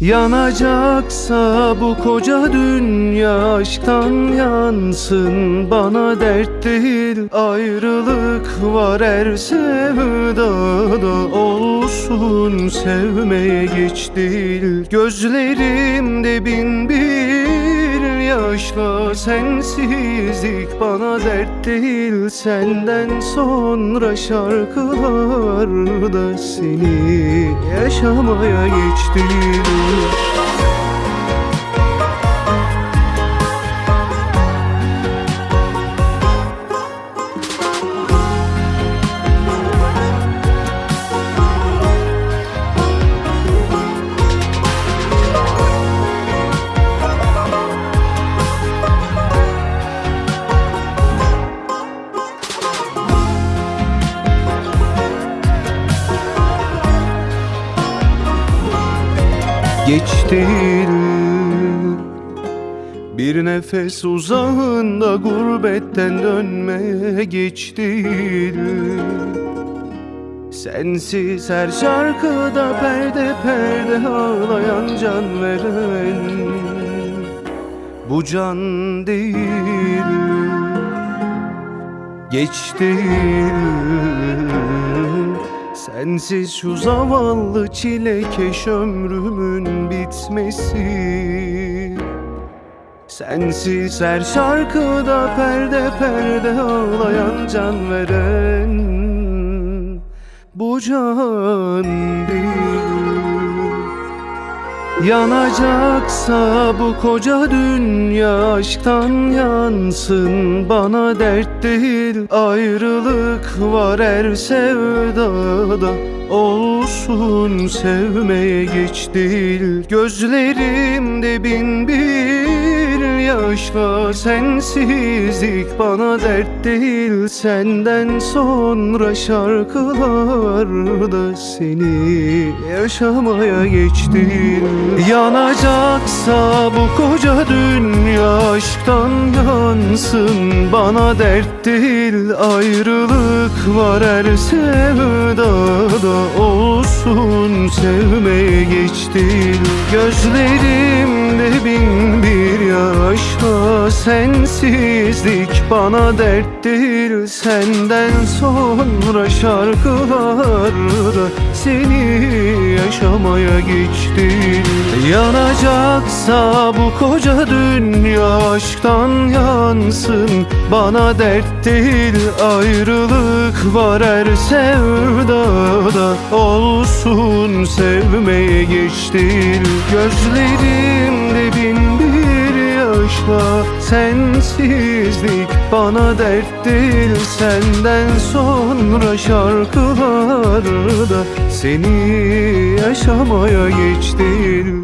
Yanacaksa bu koca dünya aşktan yansın. Bana dert değil ayrılık var her sevdada. Olsun sevmeye geç değil. Gözlerimde bin bir yaşla Sensizlik bana dert değil. Senden sonra şarkılarda Seni yaşamaya geç geç değil Bir nefes uzağında gurbetten dönmeye geç değil Sensiz her şarkıda perde perde ağlayan can veren Bu can değil. Geç değil Sensiz şu zavallı çilekeş ömrümün bitmesi. Sensiz her şarkıda perde perde ağlayan can veren Bu can Yanacaksa bu koca dünya aşktan yansın. Bana dert değil ayrılık var her sevdada. Olsun sevmeye geç değil. Gözlerimde bin bir yaşla Sensizlik bana dert değil. Senden sonra şarkılarda Seni yaşamaya geç değil Yanacaksa bu koca dünya aşktan yansın. Bana dert değil ayrılık var. Her sevdada Olsun sevmeye geç değil Gözlerimde bin bir Sensizlik bana dert değil Senden sonra şarkılarda Seni yaşamaya geç değil Yanacaksa bu koca dünya aşktan yansın. Bana dert değil ayrılık var her sevdada. Olsun sevmeye geç değil Gözlerimde bin bir yaşla Sensizlik bana dert değil. Senden sonra şarkılarda Seni yaşamaya geç değil